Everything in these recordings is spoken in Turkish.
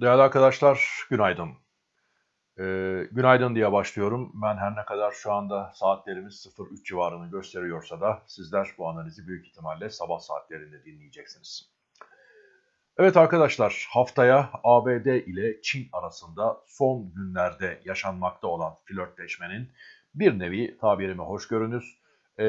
Değerli arkadaşlar, günaydın. Ee, günaydın diye başlıyorum. Ben her ne kadar şu anda saatlerimiz 03 civarını gösteriyorsa da sizler bu analizi büyük ihtimalle sabah saatlerinde dinleyeceksiniz. Evet arkadaşlar, haftaya ABD ile Çin arasında son günlerde yaşanmakta olan flörtleşmenin bir nevi tabirimi hoş görünüz, e,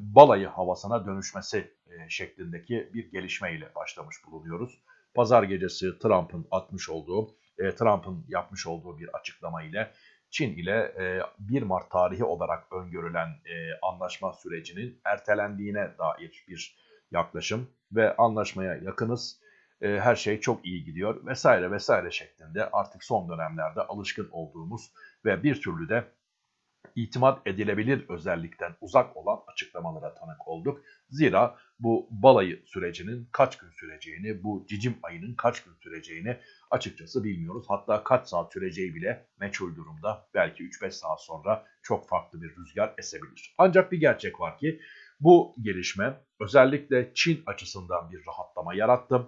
balayı havasına dönüşmesi e, şeklindeki bir gelişme ile başlamış bulunuyoruz. Pazar gecesi Trump'ın atmış olduğu, e, Trump'ın yapmış olduğu bir açıklama ile Çin ile e, 1 Mart tarihi olarak öngörülen e, anlaşma sürecinin ertelendiğine dair bir yaklaşım ve anlaşmaya yakınız. E, her şey çok iyi gidiyor vesaire vesaire şeklinde artık son dönemlerde alışkın olduğumuz ve bir türlü de itimat edilebilir özellikten uzak olan açıklamalara tanık olduk. Zira bu balayı sürecinin kaç gün süreceğini, bu cicim ayının kaç gün süreceğini açıkçası bilmiyoruz. Hatta kaç saat süreceği bile meçhul durumda. Belki 3-5 saat sonra çok farklı bir rüzgar esebilir. Ancak bir gerçek var ki bu gelişme özellikle Çin açısından bir rahatlama yarattı.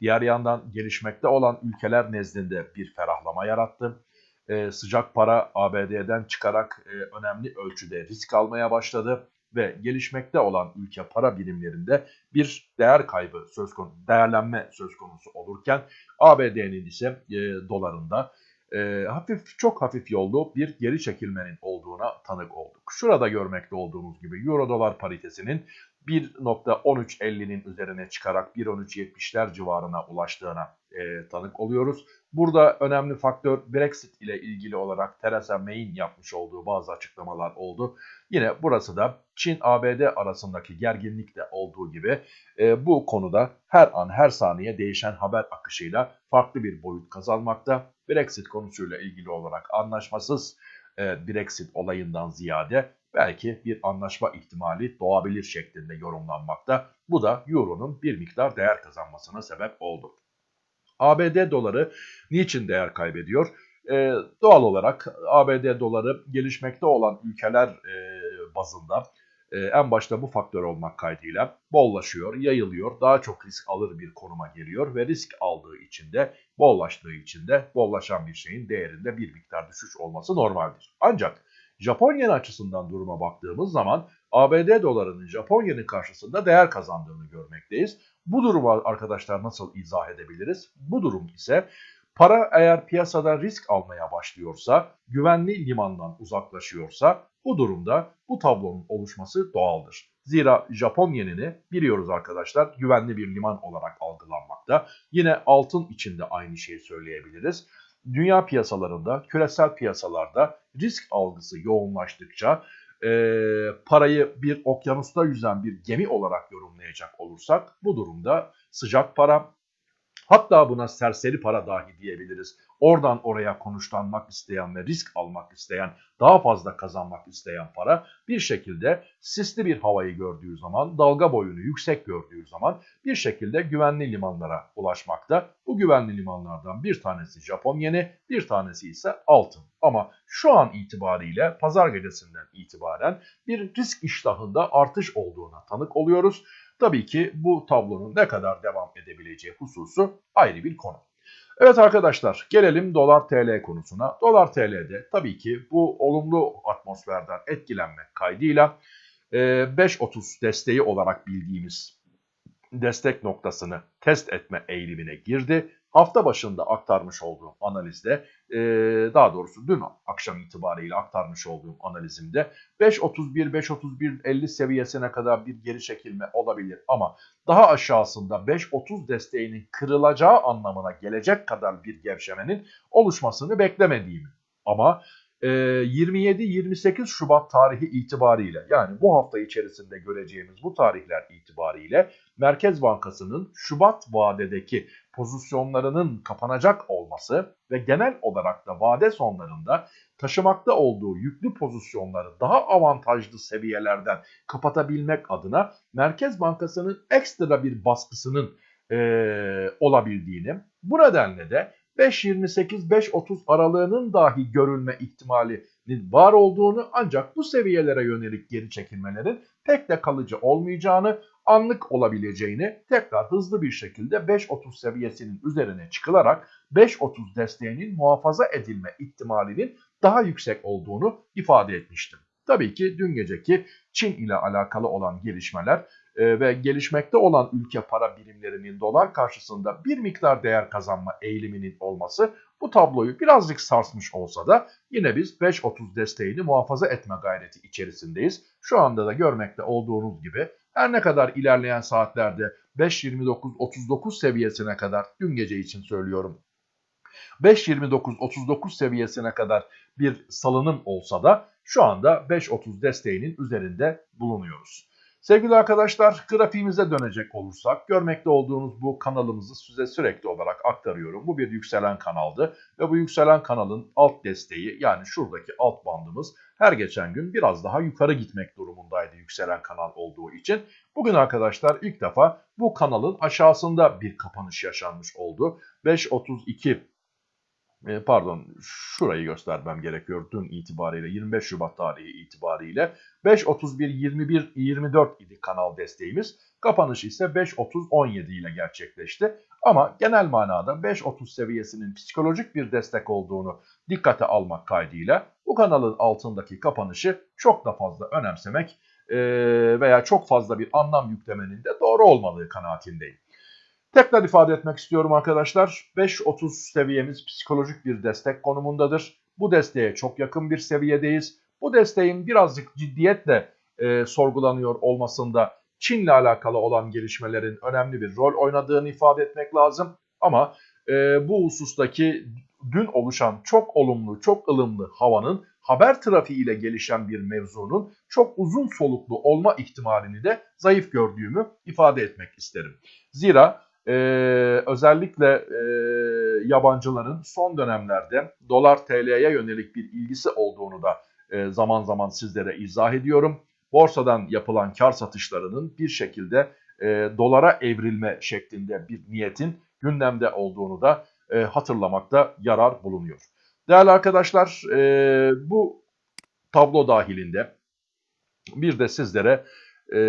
Diğer yandan gelişmekte olan ülkeler nezdinde bir ferahlama yarattı e, sıcak para ABD'den çıkarak e, önemli ölçüde risk almaya başladı ve gelişmekte olan ülke para birimlerinde bir değer kaybı söz konusu, değerlenme söz konusu olurken ABD'nin ise e, dolarında e, hafif çok hafif yollu bir geri çekilmenin olduğuna tanık olduk. Şurada görmekte olduğumuz gibi euro dolar paritesinin 1.1350'nin üzerine çıkarak 1.1370'ler civarına ulaştığına e, tanık oluyoruz. Burada önemli faktör Brexit ile ilgili olarak Theresa May'in yapmış olduğu bazı açıklamalar oldu. Yine burası da Çin-ABD arasındaki gerginlikte olduğu gibi e, bu konuda her an her saniye değişen haber akışıyla farklı bir boyut kazanmakta. Brexit konusuyla ilgili olarak anlaşmasız e, Brexit olayından ziyade belki bir anlaşma ihtimali doğabilir şeklinde yorumlanmakta. Bu da Euro'nun bir miktar değer kazanmasına sebep oldu. ABD doları niçin değer kaybediyor? Ee, doğal olarak ABD doları gelişmekte olan ülkeler e, bazında e, en başta bu faktör olmak kaydıyla bollaşıyor, yayılıyor, daha çok risk alır bir konuma geliyor ve risk aldığı için de bollaştığı için de bollaşan bir şeyin değerinde bir miktar düşüş olması normaldir. Ancak Japonya'nın açısından duruma baktığımız zaman ABD dolarının Japonya'nın karşısında değer kazandığını görmekteyiz. Bu durumu arkadaşlar nasıl izah edebiliriz? Bu durum ise para eğer piyasada risk almaya başlıyorsa, güvenli limandan uzaklaşıyorsa bu durumda bu tablonun oluşması doğaldır. Zira Japon yenini biliyoruz arkadaşlar güvenli bir liman olarak algılanmakta. Yine altın içinde aynı şeyi söyleyebiliriz dünya piyasalarında, küresel piyasalarda risk algısı yoğunlaştıkça e, parayı bir okyanusta yüzen bir gemi olarak yorumlayacak olursak bu durumda sıcak para hatta buna serseri para dahi diyebiliriz oradan oraya konuşlanmak isteyen ve risk almak isteyen, daha fazla kazanmak isteyen para bir şekilde sisli bir havayı gördüğü zaman, dalga boyunu yüksek gördüğü zaman bir şekilde güvenli limanlara ulaşmakta. Bu güvenli limanlardan bir tanesi Japon yeni, bir tanesi ise altın. Ama şu an itibariyle pazar gecesinden itibaren bir risk iştahında artış olduğuna tanık oluyoruz. Tabii ki bu tablonun ne kadar devam edebileceği hususu ayrı bir konu. Evet arkadaşlar gelelim dolar TL konusuna. Dolar TL'de tabii ki bu olumlu atmosferden etkilenmek kaydıyla 5.30 desteği olarak bildiğimiz destek noktasını test etme eğilimine girdi hafta başında aktarmış olduğum analizde e, daha doğrusu dün akşam itibariyle aktarmış olduğum analizimde 5.31 5.31 seviyesine kadar bir geri çekilme olabilir. Ama daha aşağısında 5.30 desteğinin kırılacağı anlamına gelecek kadar bir gevşemenin oluşmasını beklemediğimi ama 27-28 Şubat tarihi itibariyle yani bu hafta içerisinde göreceğimiz bu tarihler itibariyle Merkez Bankası'nın Şubat vadedeki pozisyonlarının kapanacak olması ve genel olarak da vade sonlarında taşımakta olduğu yüklü pozisyonları daha avantajlı seviyelerden kapatabilmek adına Merkez Bankası'nın ekstra bir baskısının e, olabildiğini bu nedenle de 5.28-5.30 aralığının dahi görülme ihtimalinin var olduğunu ancak bu seviyelere yönelik geri çekilmelerin pek de kalıcı olmayacağını anlık olabileceğini tekrar hızlı bir şekilde 5.30 seviyesinin üzerine çıkılarak 5.30 desteğinin muhafaza edilme ihtimalinin daha yüksek olduğunu ifade etmiştim. Tabii ki dün geceki Çin ile alakalı olan gelişmeler e, ve gelişmekte olan ülke para birimlerinin dolar karşısında bir miktar değer kazanma eğiliminin olması bu tabloyu birazcık sarsmış olsa da yine biz 5.30 desteğini muhafaza etme gayreti içerisindeyiz. Şu anda da görmekte olduğunuz gibi her ne kadar ilerleyen saatlerde 5.29-39 seviyesine kadar dün gece için söylüyorum 5.29-39 seviyesine kadar bir salınım olsa da şu anda 5.30 desteğinin üzerinde bulunuyoruz. Sevgili arkadaşlar grafiğimize dönecek olursak görmekte olduğunuz bu kanalımızı size sürekli olarak aktarıyorum. Bu bir yükselen kanaldı ve bu yükselen kanalın alt desteği yani şuradaki alt bandımız her geçen gün biraz daha yukarı gitmek durumundaydı yükselen kanal olduğu için. Bugün arkadaşlar ilk defa bu kanalın aşağısında bir kapanış yaşanmış oldu. 5.32 e, pardon şurayı göstermem gerekiyor dün itibariyle 25 Şubat tarihi itibariyle 5.31 21 24 idi kanal desteğimiz. Kapanış ise 5.30-17 ile gerçekleşti. Ama genel manada 5.30 seviyesinin psikolojik bir destek olduğunu dikkate almak kaydıyla bu kanalın altındaki kapanışı çok da fazla önemsemek e, veya çok fazla bir anlam yüklemenin de doğru olmadığı kanaatindeyim. Tekrar ifade etmek istiyorum arkadaşlar. 5.30 seviyemiz psikolojik bir destek konumundadır. Bu desteğe çok yakın bir seviyedeyiz. Bu desteğin birazcık ciddiyetle e, sorgulanıyor olmasında Çin'le alakalı olan gelişmelerin önemli bir rol oynadığını ifade etmek lazım. Ama e, bu husustaki dün oluşan çok olumlu, çok ılımlı havanın haber trafiği ile gelişen bir mevzunun çok uzun soluklu olma ihtimalini de zayıf gördüğümü ifade etmek isterim. Zira e, özellikle e, yabancıların son dönemlerde dolar TL'ye yönelik bir ilgisi olduğunu da e, zaman zaman sizlere izah ediyorum. Borsadan yapılan kar satışlarının bir şekilde e, dolara evrilme şeklinde bir niyetin gündemde olduğunu da e, hatırlamakta yarar bulunuyor. Değerli arkadaşlar e, bu tablo dahilinde bir de sizlere e,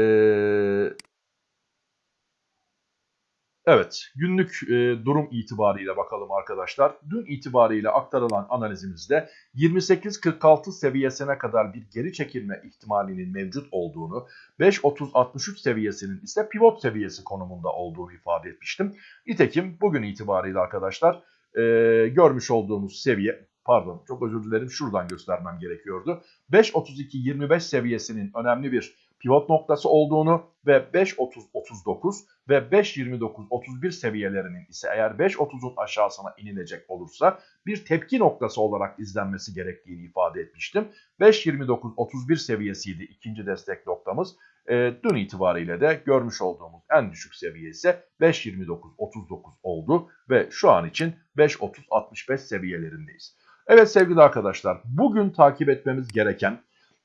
Evet, günlük e, durum itibariyle bakalım arkadaşlar. Dün itibariyle aktarılan analizimizde 28.46 seviyesine kadar bir geri çekilme ihtimalinin mevcut olduğunu, 5.30-63 seviyesinin ise pivot seviyesi konumunda olduğunu ifade etmiştim. Nitekim bugün itibariyle arkadaşlar e, görmüş olduğumuz seviye pardon çok özür dilerim şuradan göstermem gerekiyordu. 5.32-25 seviyesinin önemli bir pivot noktası olduğunu ve 5.30-39 ve 5.29-31 seviyelerinin ise eğer 5.30'un aşağısına inilecek olursa bir tepki noktası olarak izlenmesi gerektiğini ifade etmiştim. 5.29-31 seviyesiydi ikinci destek noktamız. E, dün itibariyle de görmüş olduğumuz en düşük seviye ise 5.29-39 oldu ve şu an için 5.30-65 seviyelerindeyiz. Evet sevgili arkadaşlar bugün takip etmemiz gereken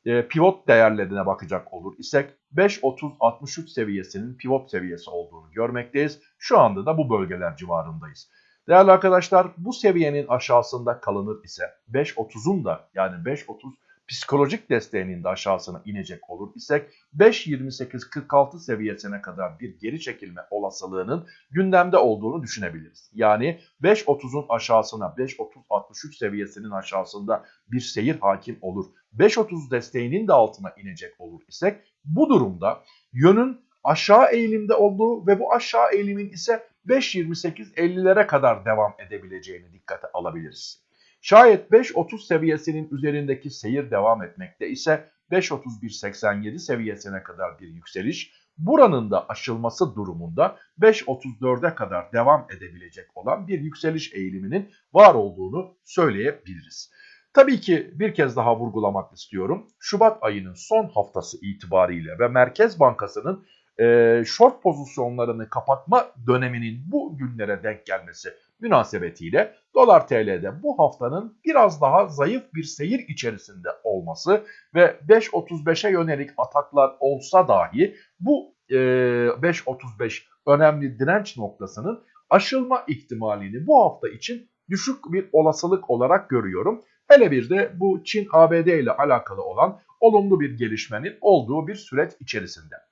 e, pivot değerlerine bakacak olur isek 5.30-63 seviyesinin pivot seviyesi olduğunu görmekteyiz. Şu anda da bu bölgeler civarındayız. Değerli arkadaşlar bu seviyenin aşağısında kalınır ise 5.30'un da yani 5.30 psikolojik desteğinin de aşağısına inecek olur isek 5.28-46 seviyesine kadar bir geri çekilme olasılığının gündemde olduğunu düşünebiliriz. Yani 5.30'un aşağısına 5.30-63 seviyesinin aşağısında bir seyir hakim olur. 5.30 desteğinin de altına inecek olur isek bu durumda yönün aşağı eğilimde olduğu ve bu aşağı eğilimin ise 5.28-50'lere kadar devam edebileceğini dikkate alabiliriz. Şayet 5.30 seviyesinin üzerindeki seyir devam etmekte ise 5.31.87 seviyesine kadar bir yükseliş, buranın da aşılması durumunda 5.34'e kadar devam edebilecek olan bir yükseliş eğiliminin var olduğunu söyleyebiliriz. Tabii ki bir kez daha vurgulamak istiyorum. Şubat ayının son haftası itibariyle ve Merkez Bankası'nın e, short pozisyonlarını kapatma döneminin bu günlere denk gelmesi münasebetiyle dolar TL'de bu haftanın biraz daha zayıf bir seyir içerisinde olması ve 5.35'e yönelik ataklar olsa dahi bu e, 5.35 önemli direnç noktasının aşılma ihtimalini bu hafta için düşük bir olasılık olarak görüyorum. Hele bir de bu Çin-ABD ile alakalı olan olumlu bir gelişmenin olduğu bir süreç içerisinde.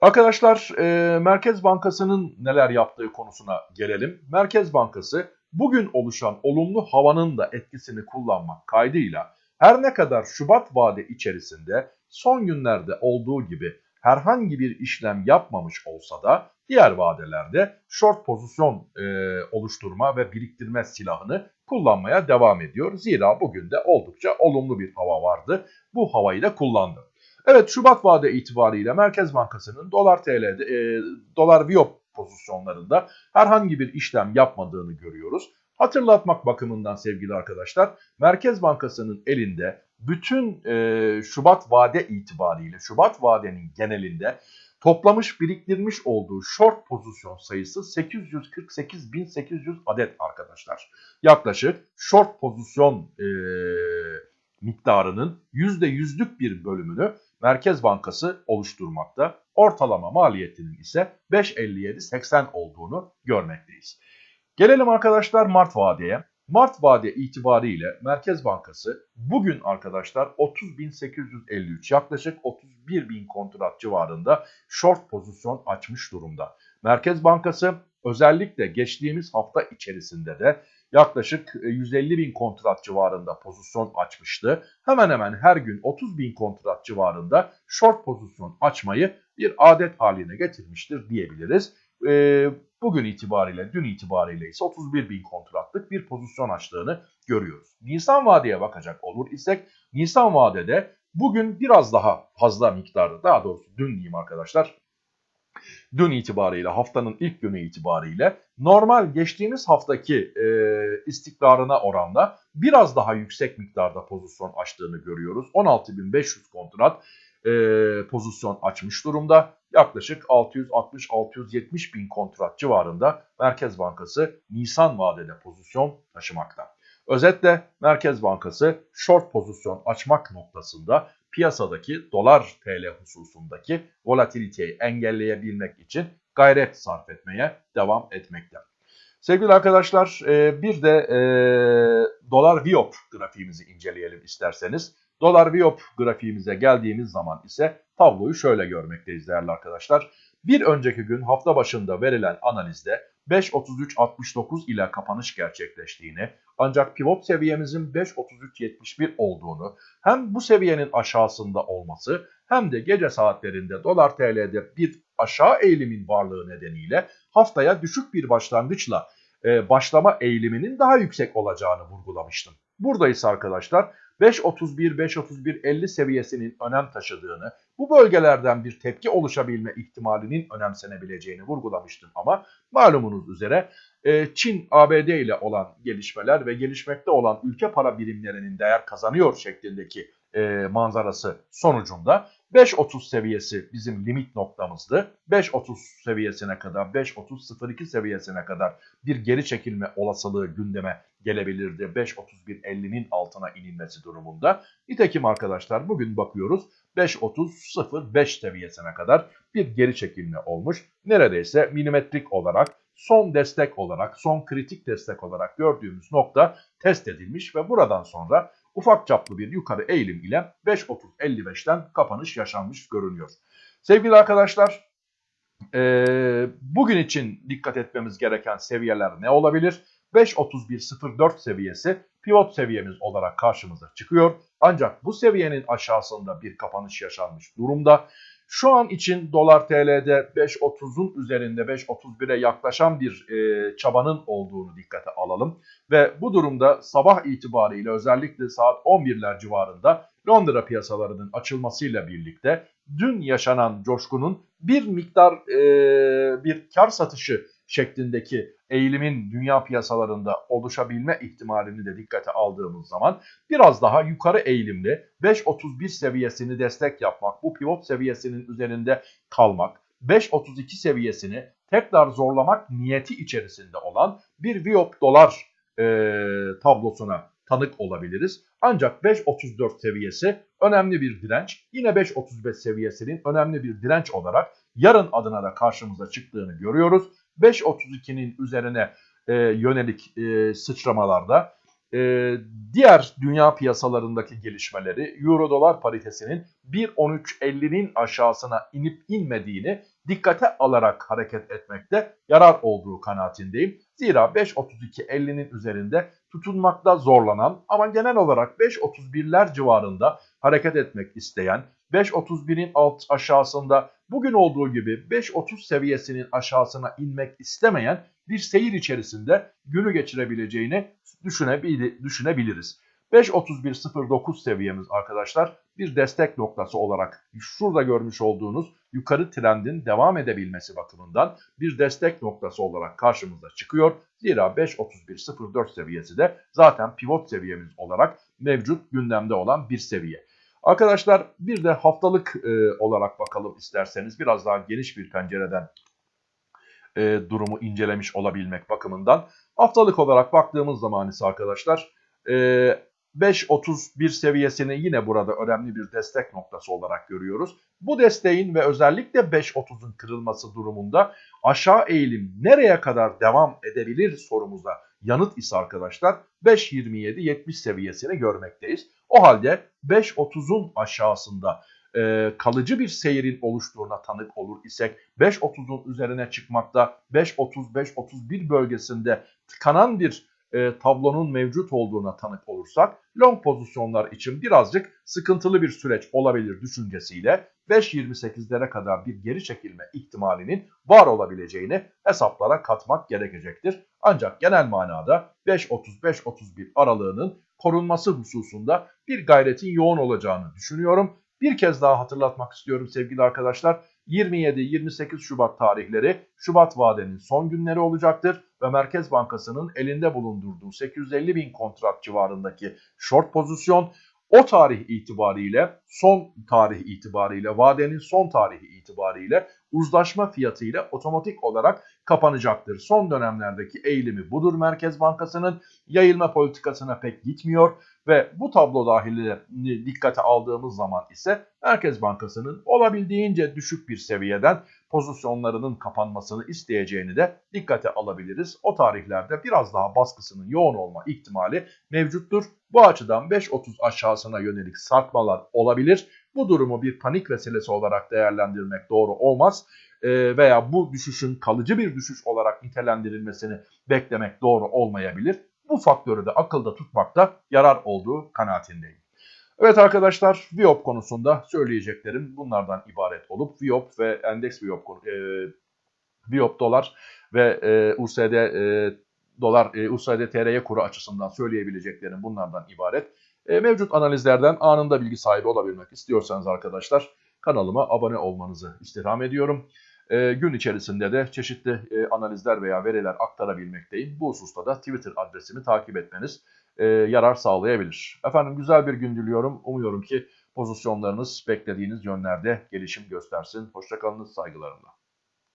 Arkadaşlar e, Merkez Bankası'nın neler yaptığı konusuna gelelim. Merkez Bankası bugün oluşan olumlu havanın da etkisini kullanmak kaydıyla her ne kadar Şubat vade içerisinde son günlerde olduğu gibi herhangi bir işlem yapmamış olsa da diğer vadelerde short pozisyon e, oluşturma ve biriktirme silahını kullanmaya devam ediyor. Zira bugün de oldukça olumlu bir hava vardı. Bu havayı da kullandı. Evet Şubat vade itibariyle Merkez Bankası'nın dolar TL'de e, dolar Viyop pozisyonlarında herhangi bir işlem yapmadığını görüyoruz. Hatırlatmak bakımından sevgili arkadaşlar Merkez Bankası'nın elinde bütün e, Şubat vade itibariyle Şubat vadenin genelinde toplamış biriktirmiş olduğu short pozisyon sayısı 848.800 adet arkadaşlar. Yaklaşık short pozisyon e, miktarının %100'lük bir bölümünü Merkez Bankası oluşturmakta. Ortalama maliyetinin ise 5.57.80 olduğunu görmekteyiz. Gelelim arkadaşlar Mart vadeye. Mart vade itibariyle Merkez Bankası bugün arkadaşlar 30.853 yaklaşık 31.000 kontrat civarında short pozisyon açmış durumda. Merkez Bankası özellikle geçtiğimiz hafta içerisinde de yaklaşık 150 bin kontrat civarında pozisyon açmıştı. Hemen hemen her gün 30 bin kontrat civarında short pozisyon açmayı bir adet haline getirmiştir diyebiliriz. Ee, bugün itibariyle, dün itibariyle ise 31 bin kontratlık bir pozisyon açtığını görüyoruz. Nisan vadeye bakacak olur isek, Nisan vadede bugün biraz daha fazla miktarda, daha doğrusu dün diyeyim arkadaşlar, dün itibariyle haftanın ilk günü itibariyle normal geçtiğimiz haftaki e, istikrarına oranla biraz daha yüksek miktarda pozisyon açtığını görüyoruz. 16.500 kontrat e, pozisyon açmış durumda. Yaklaşık 660-670 bin kontrat civarında Merkez Bankası Nisan vadede pozisyon taşımakta. Özetle Merkez Bankası short pozisyon açmak noktasında piyasadaki dolar TL hususundaki volatiliteyi engelleyebilmek için gayret sarf etmeye devam etmekte. Sevgili arkadaşlar e, bir de e, dolar Viop grafiğimizi inceleyelim isterseniz. Dolar Viop grafiğimize geldiğimiz zaman ise tabloyu şöyle görmekteyiz değerli arkadaşlar. Bir önceki gün hafta başında verilen analizde 5.33.69 ile kapanış gerçekleştiğini ancak pivot seviyemizin 5.33.71 olduğunu hem bu seviyenin aşağısında olması hem de gece saatlerinde dolar TL'de bir aşağı eğilimin varlığı nedeniyle haftaya düşük bir başlangıçla e, başlama eğiliminin daha yüksek olacağını vurgulamıştım. Burada ise arkadaşlar 5.31-5.31-50 seviyesinin önem taşıdığını, bu bölgelerden bir tepki oluşabilme ihtimalinin önemsenebileceğini vurgulamıştım. Ama malumunuz üzere e, Çin, ABD ile olan gelişmeler ve gelişmekte olan ülke para birimlerinin değer kazanıyor şeklindeki e, manzarası sonucunda 5.30 seviyesi bizim limit noktamızdı. 5.30 seviyesine kadar 5.30.02 seviyesine kadar bir geri çekilme olasılığı gündeme gelebilirdi. 5.31.50'nin altına inilmesi durumunda. Nitekim arkadaşlar bugün bakıyoruz 5.30.05 seviyesine kadar bir geri çekilme olmuş. Neredeyse milimetrik olarak son destek olarak, son kritik destek olarak gördüğümüz nokta test edilmiş ve buradan sonra ufak çaplı bir yukarı eğilim ile 5.30-55'ten kapanış yaşanmış görünüyor. Sevgili arkadaşlar e, bugün için dikkat etmemiz gereken seviyeler ne olabilir? 5.31.04 seviyesi pivot seviyemiz olarak karşımıza çıkıyor. Ancak bu seviyenin aşağısında bir kapanış yaşanmış durumda. Şu an için dolar TL'de 5.30'un üzerinde 5.31'e yaklaşan bir e, çabanın olduğunu dikkate alalım. Ve bu durumda sabah itibariyle özellikle saat 11'ler civarında Londra piyasalarının açılmasıyla birlikte dün yaşanan coşkunun bir miktar e, bir kar satışı şeklindeki eğilimin dünya piyasalarında oluşabilme ihtimalini de dikkate aldığımız zaman biraz daha yukarı eğilimli 5.31 seviyesini destek yapmak, bu pivot seviyesinin üzerinde kalmak, 5.32 seviyesini tekrar zorlamak niyeti içerisinde olan bir Viop dolar e, tablosuna tanık olabiliriz. Ancak 5.34 seviyesi önemli bir direnç. Yine 5.35 seviyesinin önemli bir direnç olarak yarın adına da karşımıza çıktığını görüyoruz. 5.32'nin üzerine e, yönelik e, sıçramalarda Ee, diğer dünya piyasalarındaki gelişmeleri Euro dolar paritesinin 1.13.50'nin aşağısına inip inmediğini dikkate alarak hareket etmekte yarar olduğu kanaatindeyim. Zira 5.32.50'nin üzerinde tutunmakta zorlanan ama genel olarak 5.31'ler civarında hareket etmek isteyen 5.31'in alt aşağısında bugün olduğu gibi 5.30 seviyesinin aşağısına inmek istemeyen bir seyir içerisinde günü geçirebileceğini düşünebil düşünebiliriz. 5.31.09 seviyemiz arkadaşlar bir destek noktası olarak şurada görmüş olduğunuz yukarı trendin devam edebilmesi bakımından bir destek noktası olarak karşımıza çıkıyor. Zira 5.31.04 seviyesi de zaten pivot seviyemiz olarak mevcut gündemde olan bir seviye. Arkadaşlar bir de haftalık e, olarak bakalım isterseniz biraz daha geniş bir pencereden e, durumu incelemiş olabilmek bakımından. Haftalık olarak baktığımız zaman ise arkadaşlar e, 5.31 seviyesini yine burada önemli bir destek noktası olarak görüyoruz. Bu desteğin ve özellikle 5.30'un kırılması durumunda aşağı eğilim nereye kadar devam edebilir sorumuza yanıt ise arkadaşlar 5.27-70 seviyesini görmekteyiz. O halde 5.30'un aşağısında e, kalıcı bir seyrin oluştuğuna tanık olur isek 5.30'un üzerine çıkmakta 5.30-5.31 bölgesinde tıkanan bir e, tablonun mevcut olduğuna tanık olursak long pozisyonlar için birazcık sıkıntılı bir süreç olabilir düşüncesiyle 5.28'lere kadar bir geri çekilme ihtimalinin var olabileceğini hesaplara katmak gerekecektir. Ancak genel manada 5.30-5.31 aralığının korunması hususunda bir gayretin yoğun olacağını düşünüyorum. Bir kez daha hatırlatmak istiyorum sevgili arkadaşlar. 27-28 Şubat tarihleri Şubat vadenin son günleri olacaktır ve Merkez Bankası'nın elinde bulundurduğu 850 bin kontrat civarındaki short pozisyon o tarih itibariyle son tarih itibariyle vadenin son tarihi itibariyle uzlaşma fiyatı ile otomatik olarak kapanacaktır. Son dönemlerdeki eğilimi budur Merkez Bankası'nın yayılma politikasına pek gitmiyor ve bu tablo dahilinde dikkate aldığımız zaman ise Merkez Bankası'nın olabildiğince düşük bir seviyeden pozisyonlarının kapanmasını isteyeceğini de dikkate alabiliriz. O tarihlerde biraz daha baskısının yoğun olma ihtimali mevcuttur. Bu açıdan 5.30 aşağısına yönelik sarkmalar olabilir. Bu durumu bir panik vesilesi olarak değerlendirmek doğru olmaz e, veya bu düşüşün kalıcı bir düşüş olarak nitelendirilmesini beklemek doğru olmayabilir. Bu faktörü de akılda tutmakta yarar olduğu kanaatindeyim. Evet arkadaşlar Viop konusunda söyleyeceklerim bunlardan ibaret olup Viop ve endeks Viop, e, Viop dolar ve e, USD e, dolar e, USD TR'ye kuru açısından söyleyebileceklerim bunlardan ibaret. E, mevcut analizlerden anında bilgi sahibi olabilmek istiyorsanız arkadaşlar kanalıma abone olmanızı istirham ediyorum. E, gün içerisinde de çeşitli e, analizler veya veriler aktarabilmekteyim. Bu hususta da Twitter adresimi takip etmeniz e, yarar sağlayabilir. Efendim güzel bir gün diliyorum. Umuyorum ki pozisyonlarınız beklediğiniz yönlerde gelişim göstersin. Hoşçakalınız saygılarımla.